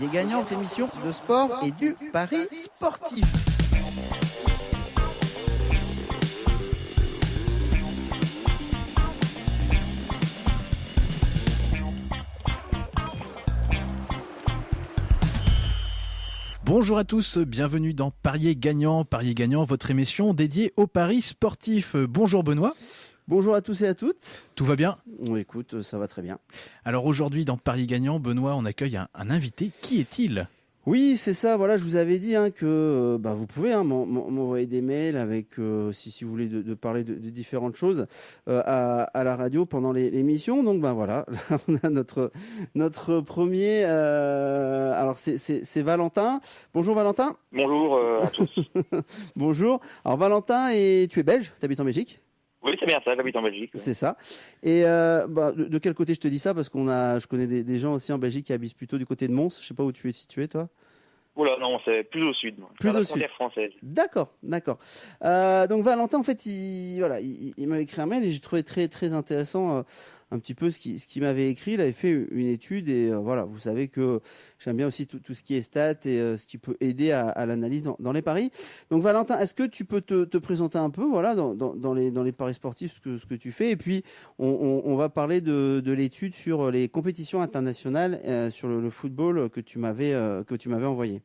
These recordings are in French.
Parier gagnant, émission de sport et du pari sportif. Bonjour à tous, bienvenue dans Parier gagnant. Parier gagnant, votre émission dédiée au paris sportif. Bonjour Benoît. Bonjour à tous et à toutes. Tout va bien On écoute, ça va très bien. Alors aujourd'hui dans Paris gagnant, Benoît, on accueille un, un invité. Qui est-il? Oui, c'est ça. Voilà, je vous avais dit hein, que euh, bah, vous pouvez hein, m'en- m'en- m'envoyer des mails avec, euh, si, si vous voulez, de, de parler de, de différentes choses euh, à, à la radio pendant les- l'émission. Donc, ben voilà, là, on a notre notre premier. euh, alors, c'est- Valentin. Bonjour Valentin. Bonjour euh, à tous. Bonjour. Alors Valentin, et tu es belge? Tu habites en Belgique? Oui, c'est bien ça, j'habite en Belgique. C'est ça. Et euh, bah, de, de quel côté je te dis ça? Parce qu'on a, je connais des, des gens aussi en Belgique qui habitent plutôt du côté de Mons. Je sais pas où tu es situé, toi. Oula, non, c'est plus au sud. moi. Plus Vers la au sud. française. D'accord, d'accord. Euh, donc Valentin, en fait, il, voilà, il, il m'a écrit un mail et j'ai trouvé très, très intéressant euh, un petit peu ce qu'il m'avait écrit. Il avait fait une étude et euh, voilà, vous savez que j'aime bien aussi tout, tout ce qui est stats et euh, ce qui peut aider à, à l'analyse dans, dans les paris. Donc Valentin, est-ce que tu peux te, te présenter un peu, voilà, dans, dans, dans les, dans les paris sportifs, ce que, ce que tu fais? Et puis on, on, on va parler de, de l'étude sur les compétitions internationales euh, sur le, le football que tu m'avais que tu m'avais envoyé.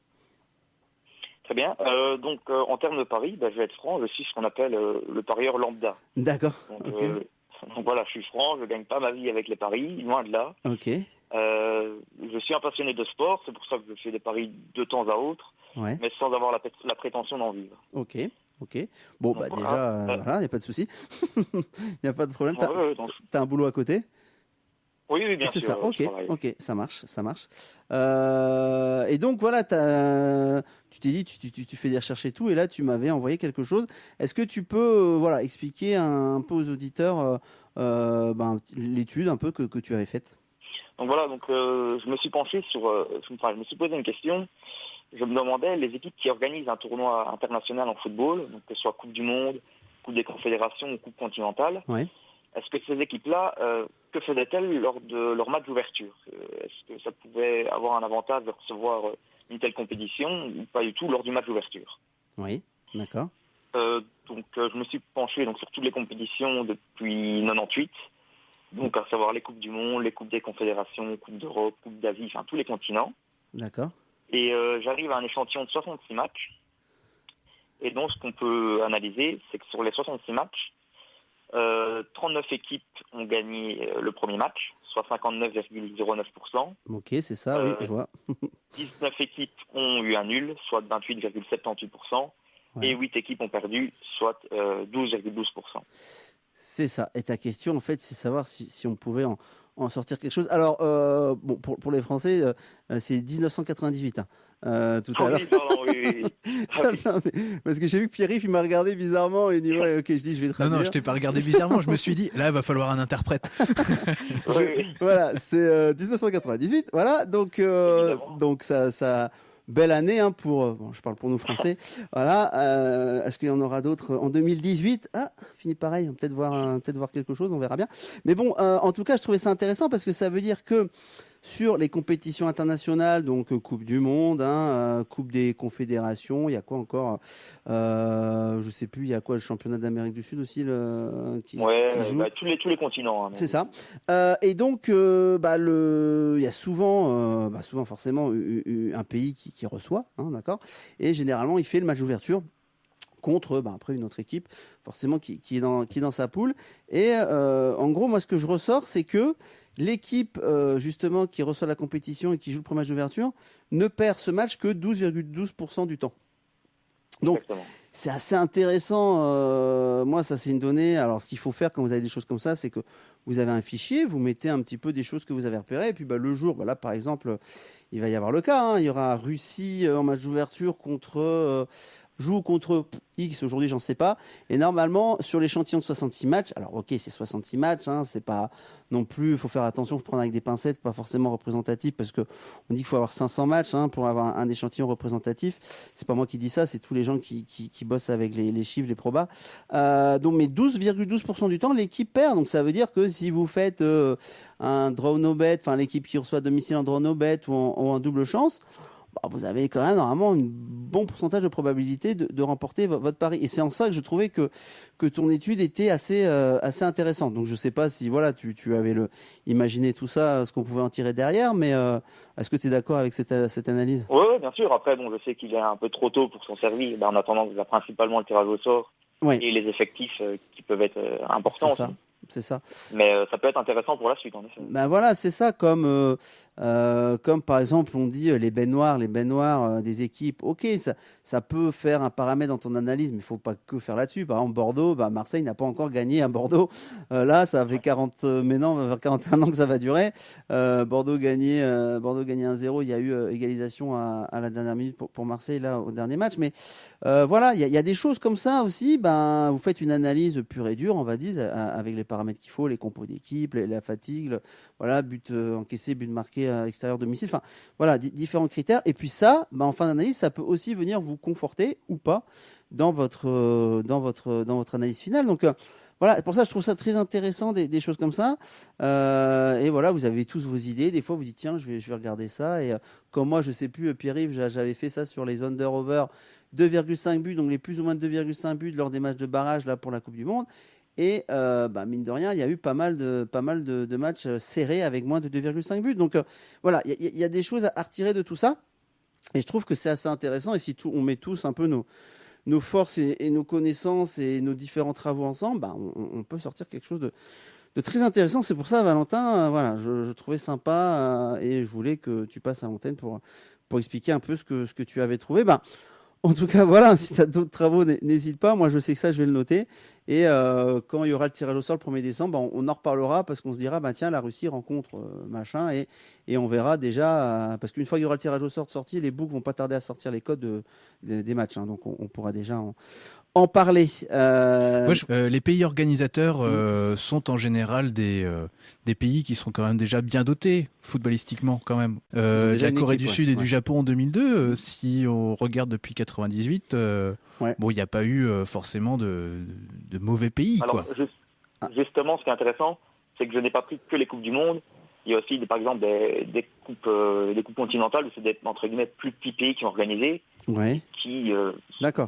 Très bien. Euh, donc, euh, en termes de paris, bah, je vais être franc, je suis ce qu'on appelle euh, le parieur lambda. D'accord. Donc voilà, je suis franc, je gagne pas ma vie avec les paris, loin de là. Ok. Euh, je suis un passionné de sport, c'est pour ça que je fais des paris de temps à autre, Ouais. mais sans avoir la, prétention d'en vivre. Ok, ok. Bon, Donc, bah voilà. déjà, euh, Euh. voilà, il n'y a pas de souci. Il n'y a pas de problème. T'as Ouais, t'as un boulot à côté? Oui, oui, bien C'est sûr. ça, euh, ok, ok, ça marche, ça marche. Euh, et donc voilà, tu t'es dit, tu, tu- tu- tu fais des recherches et tout, et là tu m'avais envoyé quelque chose. Est-ce que tu peux euh, voilà, expliquer un, peu aux auditeurs euh, ben, l'étude un peu que, que tu avais faite? Donc voilà, donc je me suis penché sur, enfin, je me suis posé une question. Je me demandais les équipes qui organisent un tournoi international en football, donc que ce soit Coupe du Monde, Coupe des Confédérations ou Coupe continentale. Ouais. Est-ce que ces équipes-là, euh, que faisaient-elles lors de leur match d'ouverture Euh, Est-ce que ça pouvait avoir un avantage de recevoir euh, une telle compétition ou pas du tout lors du match d'ouverture? Oui, d'accord. Euh, Donc euh, je me suis penché donc, sur toutes les compétitions depuis 98, donc à savoir les Coupes du Monde, les Coupes des Confédérations, Coupe d'Europe, Coupe d'Asie, enfin tous les continents. D'accord. Et euh, j'arrive à un échantillon de 66 matchs. Et donc, ce qu'on peut analyser, c'est que sur les 66 matchs, euh, 39 équipes ont gagné euh, le premier match, soit 59,09%. Ok, c'est ça, oui, Euh, je vois. 19 équipes ont eu un nul, soit 28,78%. Ouais. Et 8 équipes ont perdu, soit euh, 12,12%. C'est ça. Et ta question, en fait, c'est savoir si, si on pouvait en, en sortir quelque chose. Alors, euh, bon, pour, pour les Français, euh, euh, c'est 1998, hein, euh, tout à Ah l'heure. oui, pardon, oui, oui, oui. Ah oui. Non, mais- parce que j'ai vu que Pierre-Yves, il m'a regardé bizarrement et il dit, ouais, ok, je dis, je vais Non, traduire. non, je t'ai pas regardé bizarrement. Je me suis dit, là, il va falloir un interprète. Voilà, c'est euh, 1998. Voilà, donc, euh, donc ça, ça, belle année hein, pour. euh, Bon, je parle pour nous Français. voilà. euh, Est-ce qu'il y en aura d'autres en 2018 Ah, fini pareil. On va peut-être voir, peut-être voir quelque chose. On verra bien. Mais bon, euh, en tout cas, je trouvais ça intéressant parce que ça veut dire que sur les compétitions internationales, donc euh, Coupe du Monde, hein, euh, Coupe des Confédérations, il y a quoi encore euh, Je sais plus. Il y a quoi le championnat d'Amérique du Sud aussi, le qui, Ouais, qui joue bah, tous, les, tous les continents. hein, c'est ça. Euh, et donc, euh, bah, le, il y a souvent, bah, souvent forcément, un pays qui, qui reçoit, hein, d'accord. Et généralement, il fait le match d'ouverture contre, après une autre équipe, forcément qui, qui est dans, qui est dans sa poule. Et euh, en gros, moi, ce que je ressors, c'est que l'équipe euh, justement qui reçoit la compétition et qui joue le premier match d'ouverture ne perd ce match que 12,12% du temps. Donc, c'est assez intéressant. euh, moi, ça, c'est une donnée. Alors, ce qu'il faut faire quand vous avez des choses comme ça, c'est que vous avez un fichier, vous mettez un petit peu des choses que vous avez repérées. Et puis, bah, le jour, bah, là, par exemple, il va y avoir le cas. hein, il y aura Russie euh, en match d'ouverture contre, euh, joue contre X, aujourd'hui j'en sais pas. Et normalement, sur l'échantillon de 66 matchs, alors ok, c'est 66 matchs, hein, c'est pas non plus, il faut faire attention, faut prendre avec des pincettes, pas forcément représentatif, parce que on dit qu'il faut avoir 500 matchs hein, pour avoir un, échantillon représentatif. C'est pas moi qui dis ça, c'est tous les gens qui, qui, bossent avec les, chiffres, les probas. Euh, donc, mais 12,12% du temps, l'équipe perd. Donc ça veut dire que si vous faites euh, un draw no bet, enfin l'équipe qui reçoit à domicile en draw no bet ou en double chance, vous avez quand même normalement un bon pourcentage de probabilité de, remporter votre pari. Et c'est en ça que je trouvais que, que ton étude était assez, euh, assez intéressante. Donc je ne sais pas si voilà, tu, tu avais le, imaginé tout ça, ce qu'on pouvait en tirer derrière, mais euh, est-ce que tu es d'accord avec cette, cette analyse? Oui, bien sûr. Après, bon, je sais qu'il est un peu trop tôt pour s'en servir. Ben, en attendant, vous avez principalement le tirage au sort et les effectifs euh, qui peuvent être importants aussi c'est ça. Mais euh, ça peut être intéressant pour la suite, en effet. Ben voilà, c'est ça, comme, euh, euh, comme par exemple on dit les baignoires, les baignoires des équipes, ok, ça, ça peut faire un paramètre dans ton analyse, mais il faut pas que faire là-dessus. Par exemple, Bordeaux, bah, Marseille n'a pas encore gagné à Bordeaux. là, ça fait 40, mais non, 41 ans que ça va durer. Bordeaux gagné, Bordeaux gagné 1-0, il y a eu égalisation à, la dernière minute pour, pour, Marseille, là, au dernier match. Mais voilà, il y, y, a des choses comme ça aussi. Ben, vous faites une analyse pure et dure, on va dire, avec les paramètres qu'il faut, les compos d'équipe, la fatigue, voilà, but euh, encaissé, but marqué à extérieur domicile, enfin voilà, différents critères. Et puis ça, bah, en fin d'analyse, ça peut aussi venir vous conforter ou pas dans votre, euh, dans votre, dans votre analyse finale. Donc euh, voilà, pour ça, je trouve ça très intéressant des, choses comme ça. et voilà, vous avez tous vos idées. Des fois, vous dites tiens, je vais, regarder ça. Et comme moi, je sais plus, Pierre-Yves, j'avais fait ça sur les under-over 2,5 buts, donc les plus ou moins 2,5 buts lors des matchs de barrage là pour la Coupe du Monde. Et euh, bah, mine de rien, il y a eu pas mal de, pas mal de, matchs euh, serrés avec moins de 2,5 buts. Donc euh, voilà, il y, a des choses à retirer de tout ça. Et je trouve que c'est assez intéressant. Et si on met tous un peu nos, nos forces et, nos connaissances et nos différents travaux ensemble, bah, on, peut sortir quelque chose de, très intéressant. C'est pour ça, Valentin, voilà, je, trouvais sympa et je voulais que tu passes à l'antenne pour, pour expliquer un peu ce que, ce que tu avais trouvé. Bah, en tout cas, voilà, si tu as d'autres travaux, n'hésite pas. Moi, je sais que ça, je vais le noter. Et euh, quand il y aura le tirage au sort le 1er décembre, on, en reparlera parce qu'on se dira, bah, tiens, la Russie rencontre euh, machin. Et, on verra déjà, euh, parce qu'une fois qu'il y aura le tirage au sort sorti, les books vont pas tarder à sortir les codes des matchs. Hein. donc on, pourra déjà en, en parler. Euh, euh, les pays organisateurs euh, sont en général des, des pays qui sont quand même déjà bien dotés footballistiquement quand même. la Corée du Sud et du Japon en 2002, si on regarde depuis 98, bon, il n'y a pas eu forcément de, de, mauvais pays. quoi. justement, ce qui est intéressant, c'est que je n'ai pas pris que les coupes du monde. Il y a aussi, par exemple, des, des coupes, des coupes continentales, c'est des entre guillemets plus petits pays qui ont organisé qui euh,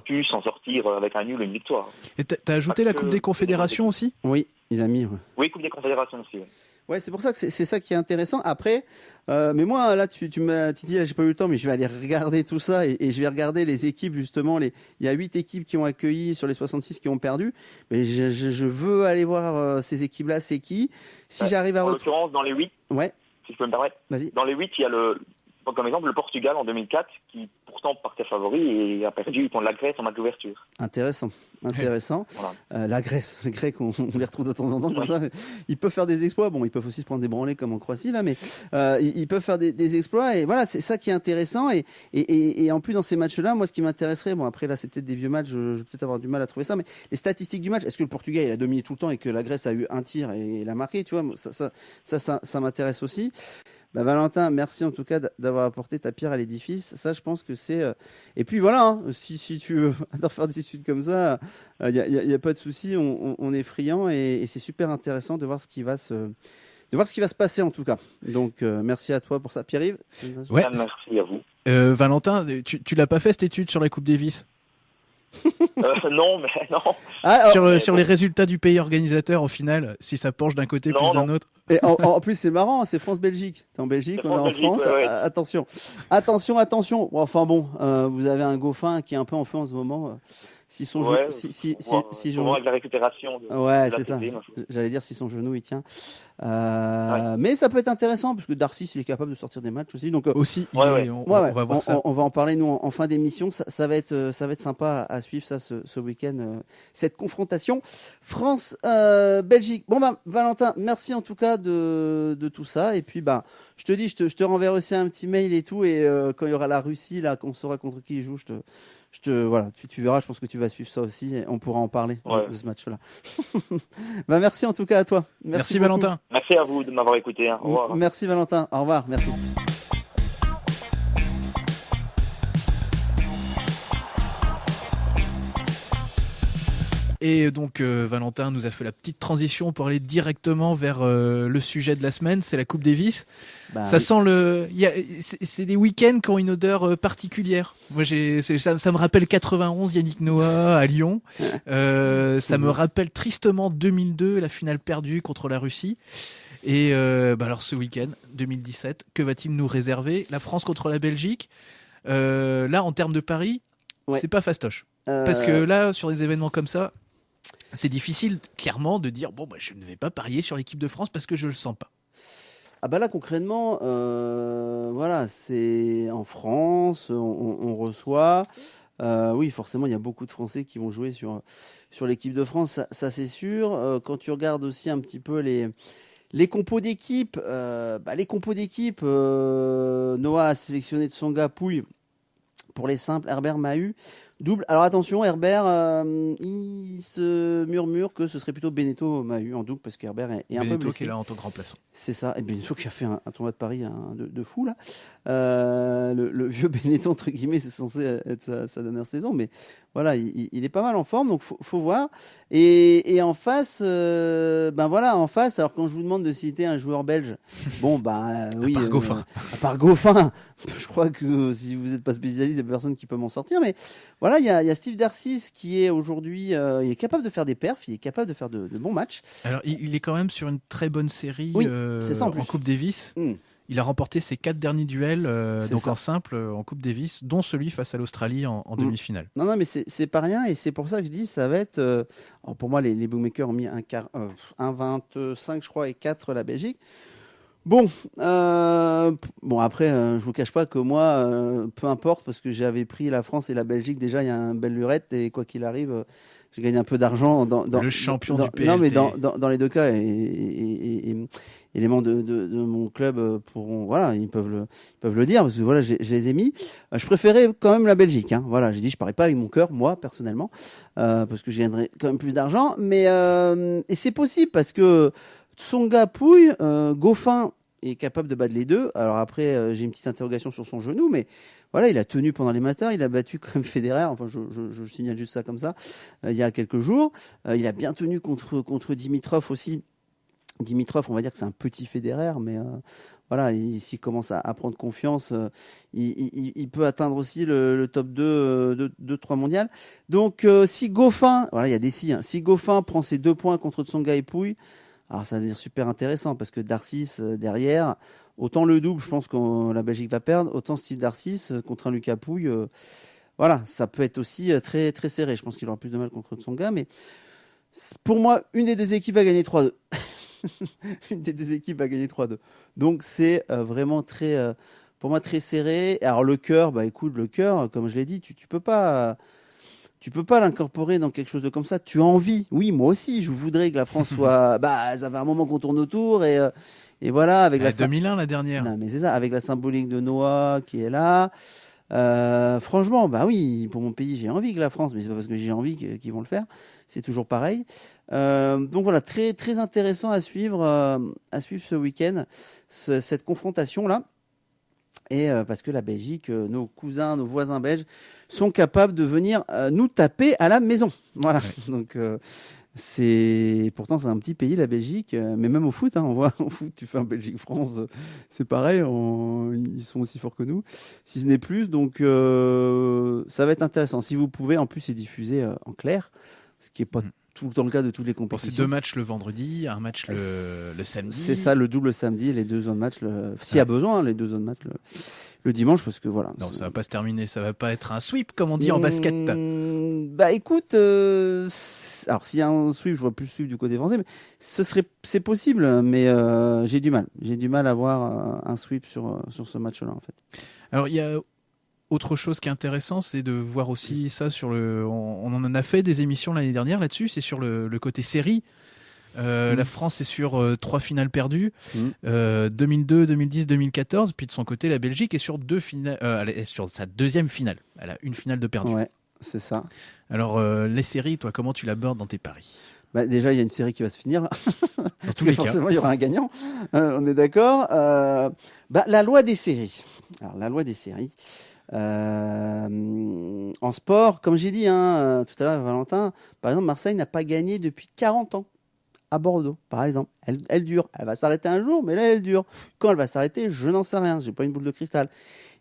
pu s'en sortir avec un nul et une victoire. Et tu as ajouté la Coupe des Confédérations aussi? Oui, il a mis. Oui, Coupe des Confédérations aussi. Ouais, c'est pour ça que c'est ça qui est intéressant. Après, euh, mais moi là, tu, tu m'as dit, j'ai pas eu le temps, mais je vais aller regarder tout ça et, je vais regarder les équipes justement. Les, il y a huit équipes qui ont accueilli sur les 66 qui ont perdu. Mais je, je, veux aller voir euh, ces équipes-là, c'est qui? Si j'arrive à. En l'occurrence, dans les huit. Ouais. Si je peux me permettre. Vas-y. Dans les huit, il y a le, comme exemple le Portugal en 2004 qui pourtant partait favori et a perdu contre la Grèce en match d'ouverture. Intéressant, intéressant. Euh, la Grèce, les Grecs, on, les retrouve de temps en temps comme ça. Ils peuvent faire des exploits. Bon, ils peuvent aussi se prendre des branlées comme en Croatie là, mais euh, ils, peuvent faire des, exploits et voilà, c'est ça qui est intéressant. Et, et, et, en plus dans ces matchs-là, moi, ce qui m'intéresserait, bon après là, c'est peut-être des vieux matchs, je, vais peut-être avoir du mal à trouver ça, mais les statistiques du match, est-ce que le Portugal il a dominé tout le temps et que la Grèce a eu un tir et l'a marqué, tu vois, ça, ça, ça, ça, ça m'intéresse aussi. Bah, Valentin, merci en tout cas d'avoir apporté ta pierre à l'édifice. Ça, je pense que c'est. Euh, et puis voilà, hein, si, si, tu veux faire des études comme ça, il n'y a, a, pas de souci. On, est friand et, c'est super intéressant de voir ce qui va se de voir ce qui va se passer en tout cas. Donc euh, merci à toi pour ça, Pierre-Yves? Ouais. Merci à vous. Euh, Valentin, tu, tu l'as pas fait cette étude sur la Coupe Davis? euh, non, mais non. Ah, sur, sur les résultats du pays organisateur, au final, si ça penche d'un côté plus d'un autre. Et en, plus, c'est marrant, c'est France-Belgique. T'es en Belgique, on est en France. Attention, attention, attention. Enfin bon, euh, vous avez un Goffin qui est un peu en feu en ce moment. Euh si son ouais, si, si, si, si la récupération. ouais, c'est ça. J'allais dire si son genou il tient. Euh, Mais ça peut être intéressant parce que Darcy il est capable de sortir des matchs aussi. Donc euh, aussi, on, va voir ça. On, va en parler nous en, fin d'émission. Ça, ça, va être euh, ça va être sympa à, suivre ça ce, ce week-end euh, cette confrontation France Belgique. Bon ben Valentin, merci en tout cas de, de tout ça et puis bah je te dis je te, je te renverrai aussi un petit mail et tout et quand il y aura la Russie là qu'on saura contre qui il joue je te je te, voilà, tu, tu, verras, je pense que tu vas suivre ça aussi et on pourra en parler de ce match-là. bah, merci en tout cas à toi. Merci, Valentin. Merci à vous de m'avoir écouté. Hein. Au revoir. Merci Valentin. Au revoir. Merci. Et donc euh, Valentin nous a fait la petite transition pour aller directement vers euh, le sujet de la semaine, c'est la Coupe Davis. Bah, ça sent le, c'est des week-ends qui ont une odeur euh, particulière. Moi, j'ai, ça, ça, me rappelle 91 Yannick Noah à Lyon. ça me rappelle tristement 2002, la finale perdue contre la Russie. Et bah alors ce week-end 2017, que va-t-il nous réserver? La France contre la Belgique. là, en termes de paris, c'est pas fastoche. Parce que là, sur des événements comme ça, c'est difficile clairement de dire bon bah, je ne vais pas parier sur l'équipe de France parce que je le sens pas. Ah bah là concrètement, euh, voilà, c'est en France, on, reçoit. Euh, oui, forcément, il y a beaucoup de Français qui vont jouer sur l'équipe de France, ça, c'est sûr. Euh, quand tu regardes aussi un petit peu les les compos d'équipe, bah, les d'équipe, Noah a sélectionné de Songa Pouille pour les simples, Herbert Mahu. Double. Alors attention, Herbert, euh, il se murmure que ce serait plutôt Beneteau Mahu en double parce qu'Herbert est, est un peu blessé. qui est là en tant que remplaçant. C'est ça. Et Beneteau qui a fait un, tournoi de Paris de, fou là. Euh, le, vieux Beneteau entre guillemets, c'est censé être sa, dernière saison, mais voilà, il, est pas mal en forme, donc faut, faut voir. Et, en face, euh, ben voilà, en face. Alors quand je vous demande de citer un joueur belge, bon bah oui, à part Goffin. à part Goffin, je crois que si vous n'êtes pas spécialiste, il n'y a personne qui peut m'en sortir. Mais voilà, il y a, Steve Darcis qui est aujourd'hui, euh, il est capable de faire des perfs, il est capable de faire de, bons matchs. Alors, il, est quand même sur une très bonne série euh, en, Coupe Davis. Hmm. Il a remporté ses quatre derniers duels, euh, donc en simple, en Coupe Davis, dont celui face à l'Australie en, hmm. demi-finale. Non, non, mais c'est pas rien, et c'est pour ça que je dis, ça va être. pour moi, les, les bookmakers ont mis un, un 25, je crois, et 4 la Belgique. Bon, euh, bon après, euh, je vous cache pas que moi, euh, peu importe, parce que j'avais pris la France et la Belgique déjà, il y a un belle lurette et quoi qu'il arrive, j'ai gagné un peu d'argent dans, dans, le champion du PLT. Non, mais dans, dans, les deux cas, et, et, les membres de, de, mon club pourront, voilà, ils peuvent le, ils peuvent le dire parce que voilà, je les ai mis. Je préférais quand même la Belgique. Hein. Voilà, j'ai dit, je parais pas avec mon cœur, moi personnellement, parce que je gagnerais quand même plus d'argent. Mais et c'est possible parce que Tsonga Pouille, euh, Goffin est capable de battre les deux. Alors après, euh, j'ai une petite interrogation sur son genou, mais voilà, il a tenu pendant les Masters, il a battu quand même Federer, enfin je, signale juste ça comme ça, euh, il y a quelques jours. il a bien tenu contre, contre Dimitrov aussi. Dimitrov, on va dire que c'est un petit Federer, mais voilà, s'il commence à, prendre confiance, il, peut atteindre aussi le, top 2, 2, 3 mondial. Donc si Goffin, voilà, il y a des si, hein, si Goffin prend ses deux points contre Tsonga et Pouille, alors ça va devenir super intéressant parce que Darcis euh, derrière, autant le double, je pense que la Belgique va perdre, autant Steve Darcis euh, contre un Lucas Pouille, euh, voilà, ça peut être aussi très très serré. Je pense qu'il aura plus de mal contre son gars, mais pour moi, une des deux équipes va gagner 3-2. une des deux équipes va gagner 3-2. Donc c'est vraiment très, pour moi, très serré. Alors le cœur, bah écoute, le cœur, comme je l'ai dit, tu, tu peux pas tu peux pas l'incorporer dans quelque chose de comme ça. Tu as envie. Oui, moi aussi, je voudrais que la France soit. bah, ça fait un moment qu'on tourne autour et, euh, et voilà. Avec la 2001, la dernière. Non, mais c'est ça, avec la symbolique de Noah qui est là. Euh, franchement, bah oui, pour mon pays, j'ai envie que la France, mais c'est pas parce que j'ai envie qu'ils vont le faire. C'est toujours pareil. Euh, donc voilà, très très intéressant à suivre, à suivre ce week-end, cette confrontation là. Et parce que la Belgique, nos cousins, nos voisins belges sont capables de venir euh, nous taper à la maison. Voilà. Donc euh, c'est pourtant c'est un petit pays la Belgique, euh, mais même au foot, hein, on voit au foot, tu fais un Belgique-France, c'est pareil, ils sont aussi forts que nous, si ce n'est plus. Donc ça va être intéressant. Si vous pouvez, en plus c'est diffusé en clair, ce qui est pas mm. Tout le temps le cas de tous les compétitions. C'est deux matchs le vendredi, un match le, samedi. C'est ça, le double samedi, les deux zones match. S'il y a besoin, hein, les deux zones match le dimanche parce que voilà. Non, ça va pas se terminer, ça va pas être un sweep comme on dit en basket. Mmh, bah écoute, euh, alors s'il y a un sweep, je vois plus sweep du côté français, mais ce serait, c'est possible, mais euh, j'ai du mal, j'ai du mal à voir euh, un sweep sur sur ce match-là en fait. Alors il y a autre chose qui est intéressant, c'est de voir aussi ça sur le. On, en a fait des émissions l'année dernière là-dessus. C'est sur le, le, côté série. Euh, la mm. France est sur euh, trois finales perdues, 2002, 2010, 2014. Puis de son côté, la Belgique est sur deux finales, euh, elle est sur sa deuxième finale. Elle a une finale de perdu. C'est ça. Alors, les séries, toi, comment tu l'abordes dans tes paris? Bah, déjà, il y a une série qui va se finir. Dans tous les forcément, il y aura un gagnant. on est d'accord. bah, la loi des séries. Alors, la loi des séries. Euh, en sport, comme j'ai dit hein, tout à l'heure, Valentin, par exemple, Marseille n'a pas gagné depuis 40 ans à Bordeaux, par exemple. Elle, elle dure. Elle va s'arrêter un jour, mais là, elle dure. Quand elle va s'arrêter, je n'en sais rien. J'ai pas une boule de cristal.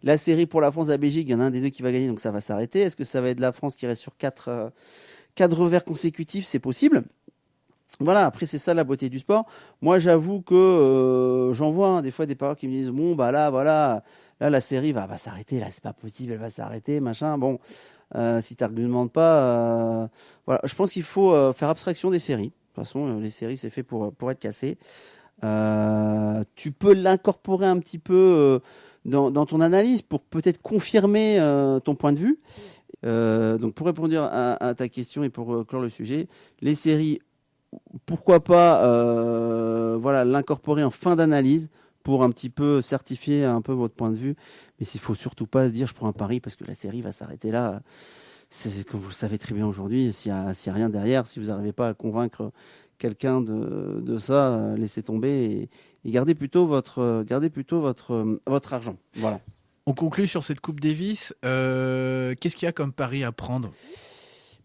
La série pour la France, la Belgique, il y en a un des deux qui va gagner, donc ça va s'arrêter. Est-ce que ça va être la France qui reste sur quatre, euh, quatre revers consécutifs? C'est possible. Voilà, après c'est ça la beauté du sport. Moi j'avoue que euh, j'en vois hein, des fois des parents qui me disent bon bah là voilà là la série va, s'arrêter, là c'est pas possible, elle va s'arrêter, machin. Bon, euh, si tu n'argumentes pas, euh, voilà, je pense qu'il faut euh, faire abstraction des séries. De toute façon, les séries c'est fait pour être cassé. tu peux l'incorporer un petit peu dans, ton analyse pour peut-être confirmer ton point de vue. donc pour répondre à, ta question et pour clore le sujet, les séries, pourquoi pas, voilà, l'incorporer en fin d'analyse pour un petit peu certifier un peu votre point de vue. Mais il faut surtout pas se dire je prends un pari parce que la série va s'arrêter là. C'est comme vous le savez très bien aujourd'hui, s'il n'y a, rien derrière, si vous n'arrivez pas à convaincre quelqu'un de, ça, euh, laissez tomber et, gardez plutôt votre, gardez plutôt votre, votre argent. Voilà. On conclut sur cette Coupe Davis. Euh, Qu'est-ce qu'il y a comme pari à prendre?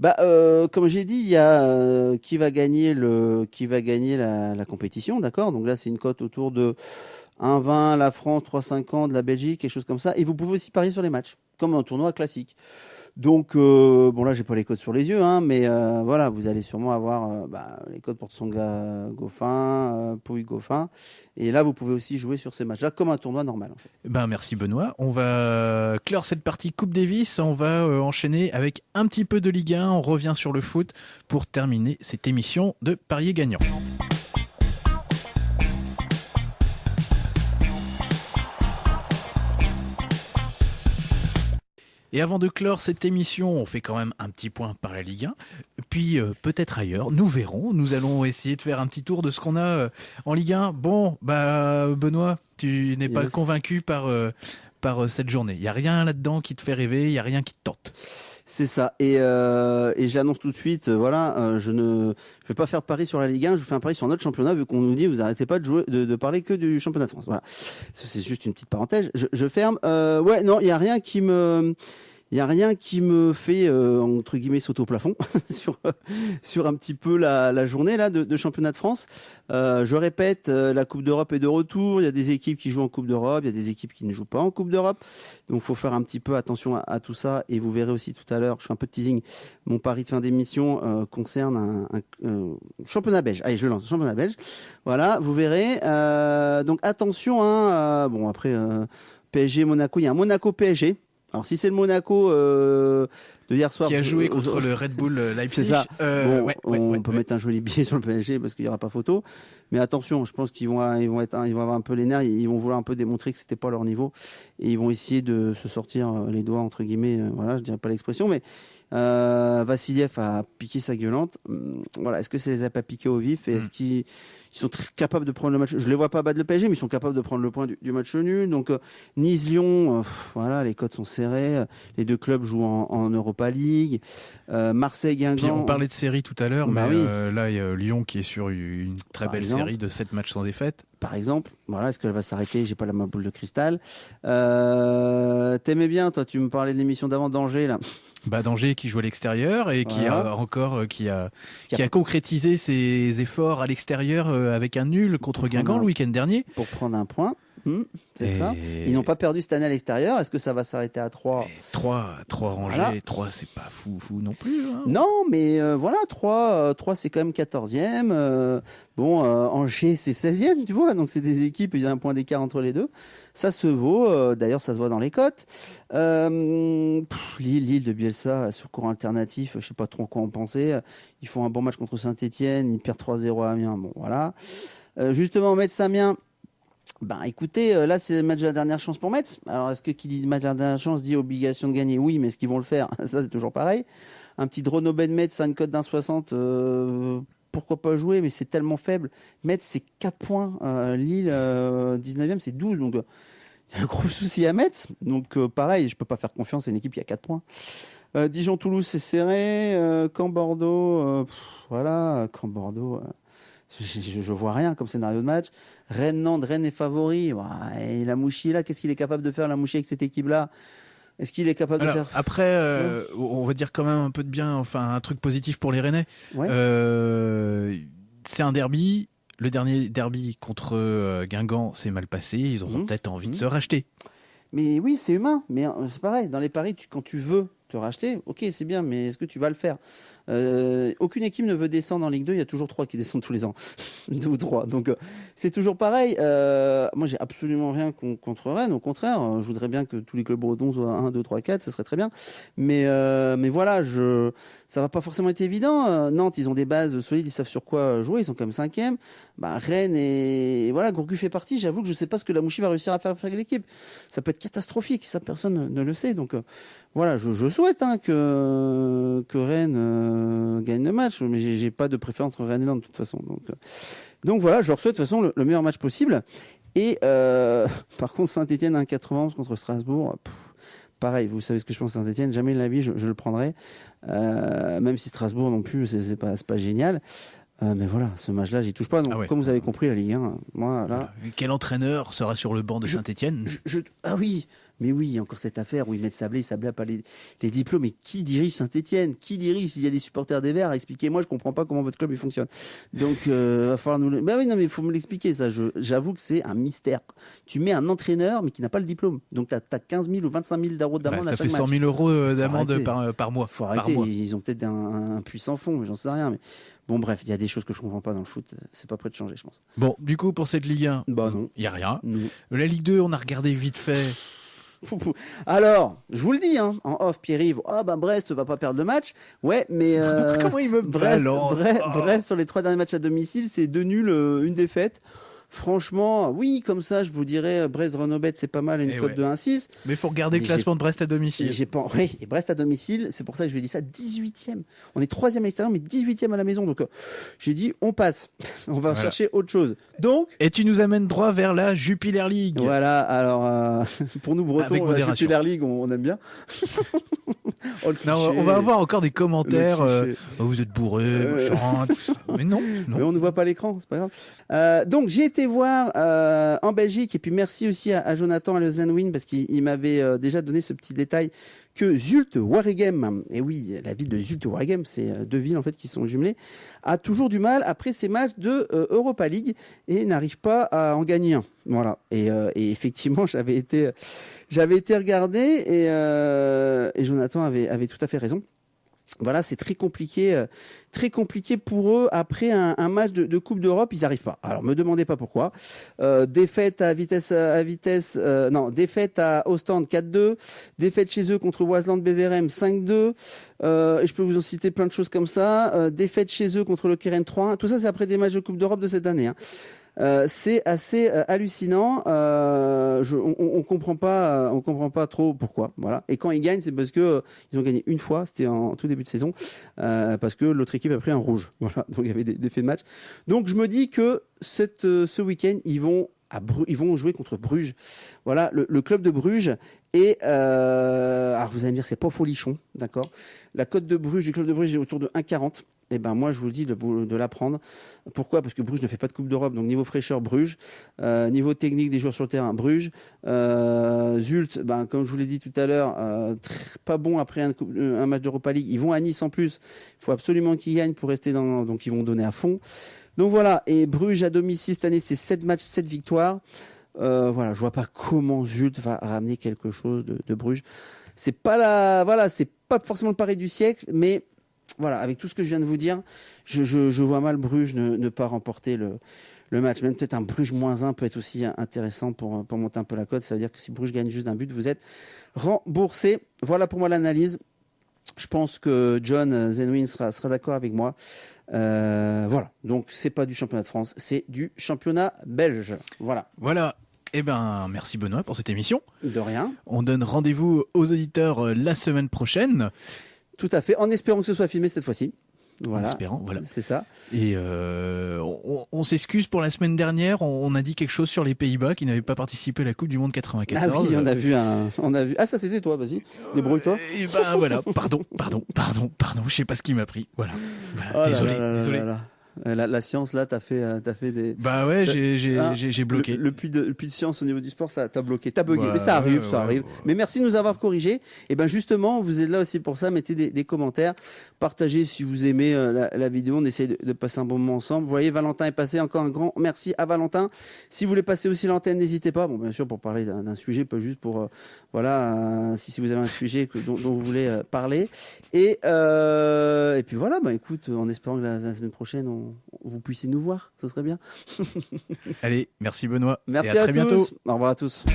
Bah, euh, comme j'ai dit, il y a euh, qui va gagner le, qui va gagner la, la compétition, d'accord? Donc là, c'est une cote autour de 1,20 la France, 3,50 de la Belgique, quelque chose comme ça. Et vous pouvez aussi parier sur les matchs, comme un tournoi classique. Donc, euh, bon là, j'ai pas les codes sur les yeux, hein, mais euh, voilà, vous allez sûrement avoir euh, bah, les codes pour Tsonga Goffin, Pouille Goffin. Et là, vous pouvez aussi jouer sur ces matchs-là comme un tournoi normal. Fait. Ben, merci Benoît. On va clore cette partie Coupe Davis. On va enchaîner avec un petit peu de Ligue 1. On revient sur le foot pour terminer cette émission de Parier gagnant. Et avant de clore cette émission, on fait quand même un petit point par la Ligue 1, puis euh, peut-être ailleurs, nous verrons. Nous allons essayer de faire un petit tour de ce qu'on a euh, en Ligue 1. Bon, bah Benoît, tu n'es pas convaincu par, euh, par cette journée. Il n'y a rien là-dedans qui te fait rêver, il n'y a rien qui te tente. C'est ça. Et, et j'annonce tout de suite, voilà, je ne je vais pas faire de pari sur la Ligue 1, je fais un pari sur notre championnat, vu qu'on nous dit vous arrêtez pas de jouer, de, parler que du championnat de France. Voilà. C'est juste une petite parenthèse. Je, je ferme. ouais, non, il y a rien qui me il y a rien qui me fait euh, entre guillemets sauter au plafond sur sur un petit peu la, la journée là de, de, championnat de France. Euh, je répète, euh, la Coupe d'Europe est de retour. Il y a des équipes qui jouent en Coupe d'Europe, il y a des équipes qui ne jouent pas en Coupe d'Europe. Donc, faut faire un petit peu attention à, tout ça. Et vous verrez aussi tout à l'heure, je fais un peu de teasing. Mon pari de fin d'émission euh, concerne un, un championnat belge. Allez, je lance championnat belge. Voilà, vous verrez. donc attention. Hein, bon après. PSG Monaco, il y a un Monaco PSG alors si c'est le Monaco euh, de hier soir qui a joué contre le Red Bull euh, Leipzig, ça. Euh, on peut mettre un joli billet sur le PSG parce qu'il y aura pas photo. Mais attention, je pense qu'ils vont ils vont être ils vont avoir un peu les nerfs, ils vont vouloir un peu démontrer que c'était pas leur niveau et ils vont essayer de se sortir les doigts entre guillemets. voilà, je dirais pas l'expression, mais Vassiliev a piqué sa gueulante. Hum, voilà, est-ce que ça les a pas piqués au vif et est-ce hmm. qu'ils ils sont très capables de prendre le match. Je les vois pas battre le PSG, mais ils sont capables de prendre le point du, match nul. Donc euh, Nice-Lyon, euh, voilà, les codes sont serrés. Les deux clubs jouent en, Europa League. Euh, Marseille-Guingamp. On parlait de série tout à l'heure, bah mais là il y a Lyon qui est sur une très belle série de 7 matchs sans défaite. Par exemple, voilà, est-ce qu'elle va s'arrêter? J'ai pas la main boule de cristal. T'aimais bien, toi, tu me parlais de l'émission d'avant d'Angers là. Bah Danger qui joue à l'extérieur et qui a encore euh, qui a qui a concrétisé ses efforts à l'extérieur euh, avec un nul contre Guingamp le week-end dernier pour prendre un point. Hmm, c'est ça. Ils n'ont pas perdu cette année à l'extérieur. Est-ce que ça va s'arrêter à 3 3, 3 rangées. 3, c'est pas fou, fou non plus. Hein. Non, mais euh, voilà, 3, 3 c'est quand même 14e. Euh, bon, euh, Angers, c'est 16e, tu vois. Donc, c'est des équipes, il y a un point d'écart entre les deux. Ça se vaut. D'ailleurs, ça se voit dans les cotes. Lille, Lille de Bielsa, sur courant alternatif, je sais pas trop quoi en penser. Ils font un bon match contre Saint-Etienne. Ils perdent 3-0 à Amiens. Bon, voilà. justement, Metz Amiens. Ben écoutez, euh, là c'est le match de la dernière chance pour Metz. Alors est-ce que qui dit match de la dernière chance dit obligation de gagner Oui, mais est-ce qu'ils vont le faire Ça c'est toujours pareil. Un petit Drono Ben Metz à une cote d'un 60, euh, pourquoi pas jouer Mais c'est tellement faible. Metz c'est 4 points, euh, Lille 19e c'est 12, donc il y a un gros souci à Metz. Donc pareil, je peux pas faire confiance à une équipe qui a 4 points. Dijon-Toulouse, c'est serré. Caen-Bordeaux, voilà, Caen-Bordeaux. Je, je, vois rien comme scénario de match. Rennes-Nantes, Rennes est favori. et la Mouchi, là, qu'est-ce qu'il est capable de faire, la Mouchi, avec cette équipe-là? Est-ce qu'il est capable de faire Après, euh, on va dire quand même un peu de bien, enfin un truc positif pour les Rennais. Euh, c'est un derby. Le dernier derby contre euh, Guingamp s'est mal passé. Ils auront mmh. peut-être envie de mmh. se racheter. Mais oui, c'est humain. Mais c'est pareil. Dans les paris, quand tu veux te racheter, ok, c'est bien. Mais est-ce que tu vas le faire? Euh, aucune équipe ne veut descendre en Ligue 2. Il y a toujours trois qui descendent tous les ans, deux ou trois. Donc euh, c'est toujours pareil. Euh, moi, j'ai absolument rien contre Rennes. Au contraire, je voudrais bien que tous les clubs bretons soient 1, 2, 3, 4. Ce serait très bien. Mais mais voilà, ça va pas forcément être évident. Nantes, ils ont des bases solides, ils savent sur quoi jouer. Ils sont quand même cinquième. Bah, Rennes et voilà, Gourcuff fait partie. J'avoue que je sais pas ce que la Mouchi va réussir à faire avec l'équipe. Ça peut être catastrophique. Ça, personne ne, le sait. Donc voilà, je, souhaite hein, que que Rennes euh, gagne le match, mais j'ai pas de préférence entre Rennes et Nantes de toute façon. Donc, euh, donc voilà, je leur souhaite de toute façon le, meilleur match possible. Et euh, par contre, Saint-Etienne 1,91 contre Strasbourg. pareil, vous savez ce que je pense Saint-Etienne, jamais de la vie je, le prendrai. même si Strasbourg non plus, c'est pas, pas génial. mais voilà, ce match-là, j'y touche pas. Donc, ah Comme vous avez compris, la Ligue 1, moi, là. Quel entraîneur sera sur le banc de Saint-Etienne Ah oui, mais oui, il y a encore cette affaire où ils mettent Sablé, Sablé n'a pas les, diplômes. Mais qui dirige Saint-Etienne Qui dirige? S'il y a des supporters des Verts, expliquez-moi, je comprends pas comment votre club il fonctionne. Donc, euh, va falloir nous. Le... Bah oui, non, mais il faut me l'expliquer, ça. J'avoue que c'est un mystère. Tu mets un entraîneur, mais qui n'a pas le diplôme. Donc, tu as, 15 000 ou 25 000 d'euros d'amende à chaque match. Ça fait 100 000 euros euh, d'amende par, par, mois. Faut arrêter. Ils ont peut-être un, puissant fond, j'en sais rien. Mais Bon, bref, il y a des choses que je comprends pas dans le foot. C'est pas prêt de changer, je pense. Bon, du coup, pour cette Ligue 1, bah non. Il y a rien. La Ligue 2, on a regardé vite fait. Alors, je vous le dis, hein, en off, Pierre-Yves, oh ben Brest va pas perdre le match. Ouais, mais euh, comment il me Brest, Brest, Brest, sur les trois derniers matchs à domicile, c'est deux nuls, euh, une défaite. Franchement, oui, comme ça, je vous dirais, brest renobet c'est pas mal, une eh cote de 1-6. Mais il faut regarder le classement de Brest à domicile. J'ai pas... Oui, et Brest à domicile, c'est pour ça que je lui ai dit ça, 18e. On est 3e à l'extérieur, mais 18e à la maison. Donc, euh, j'ai dit, on passe. on va chercher autre chose. Donc. Et tu nous amènes droit vers la Jupiler League. Voilà, alors, euh, pour nous, Bretons, la Jupiler League, on, aime bien. Oh, non, on va avoir encore des commentaires. Euh, oh, vous êtes bourré, mais non, non. Mais on ne voit pas l'écran, c'est pas grave. donc, j'ai été voir euh, en Belgique et puis merci aussi à, Jonathan à le Zenwin parce qu'il m'avait euh, déjà donné ce petit détail que Zult Waregem, et oui, la ville de Zult Waregem, c'est euh, deux villes en fait qui sont jumelées, a toujours du mal après ses matchs de Europa League et n'arrive pas à en gagner un. Voilà. Et, effectivement, j'avais été, j'avais été regardé et, et Jonathan avait, avait tout à fait raison voilà, c'est très compliqué, euh, très compliqué pour eux après un, match de, Coupe d'Europe, ils n'arrivent pas. Alors, me demandez pas pourquoi. Euh, défaite à vitesse, à vitesse, euh, non, défaite à Ostende 4-2, défaite chez eux contre Wasland Beverem 5-2. et je peux vous en citer plein de choses comme ça. défaite chez eux contre le Keren 3 Tout ça, c'est après des matchs de Coupe d'Europe de cette année. Hein. Euh, c'est assez euh, hallucinant. Euh, on, on, comprend pas, on comprend pas trop pourquoi. Voilà. Et quand ils gagnent, c'est parce que ils ont gagné une fois. C'était en tout début de saison, parce que l'autre équipe a pris un rouge. Voilà. Donc il y avait des, faits de match. Donc je me dis que ce week-end, ils vont ils vont jouer contre Bruges. Voilà, le, club de Bruges. Et alors vous allez me dire, c'est pas folichon, d'accord? La cote de Bruges du club de Bruges est autour de 1,40 eh ben moi je vous dis de, l'apprendre. Pourquoi? Parce que Bruges ne fait pas de Coupe d'Europe, donc niveau fraîcheur Bruges, euh, niveau technique des joueurs sur le terrain Bruges, euh, Zult, ben comme je vous l'ai dit tout à l'heure, euh, pas bon après un, un match d'Europa League. Ils vont à Nice en plus. Il faut absolument qu'ils gagnent pour rester dans, donc ils vont donner à fond. Donc voilà. Et Bruges à domicile cette année, c'est 7 matchs, 7 victoires. voilà, je vois pas comment Zult va ramener quelque chose de, de Bruges. C'est pas la, voilà, c'est pas forcément le pari du siècle, mais voilà, avec tout ce que je viens de vous dire, je, vois mal Bruges ne, pas remporter le, match. Même peut-être un Bruges moins 1 peut être aussi intéressant pour, pour monter un peu la cote. Ça veut dire que si Bruges gagne juste d'un but, vous êtes remboursé. Voilà pour moi l'analyse. Je pense que John Zenwin sera, sera d'accord avec moi. Euh, voilà. Donc c'est pas du championnat de France, c'est du championnat belge. Voilà. Voilà. Eh ben, merci Benoît pour cette émission. De rien. On donne rendez-vous aux auditeurs euh, la semaine prochaine. Tout à fait, en espérant que ce soit filmé cette fois-ci. voilà, en espérant. Voilà. C'est ça. Et euh, on, s'excuse pour la semaine dernière. On, a dit quelque chose sur les Pays-Bas qui n'avaient pas participé à la Coupe du Monde 94. Ah oui, on a vu un, on a vu. Ah ça c'était toi. Vas-y, débrouille-toi. et ben voilà. Pardon, pardon, pardon, pardon. Je sais pas ce qui m'a pris. Voilà. voilà. Oh désolé, désolé. Euh, la, science, là, t'as fait, euh, as fait des. Bah ouais, j'ai hein, bloqué. Le, puits de, de science au niveau du sport, ça t'a bloqué. T'as bugué. mais ça arrive, ça arrive. Mais merci de nous avoir corrigé. Et ben justement, vous êtes là aussi pour ça. Mettez des, commentaires. Partagez si vous aimez euh, la, vidéo. On essaie de, passer un bon moment ensemble. Vous voyez, Valentin est passé. Encore un grand merci à Valentin. Si vous voulez passer aussi l'antenne, n'hésitez pas. Bon, bien sûr, pour parler d'un sujet, pas juste pour. voilà, si, si, vous avez un sujet dont, vous voulez parler. Et, et puis voilà, bah écoute, en espérant que la, semaine prochaine, on vous puissiez nous voir. Ce serait bien. Allez, merci Benoît. Merci à, très bientôt. Au revoir à tous.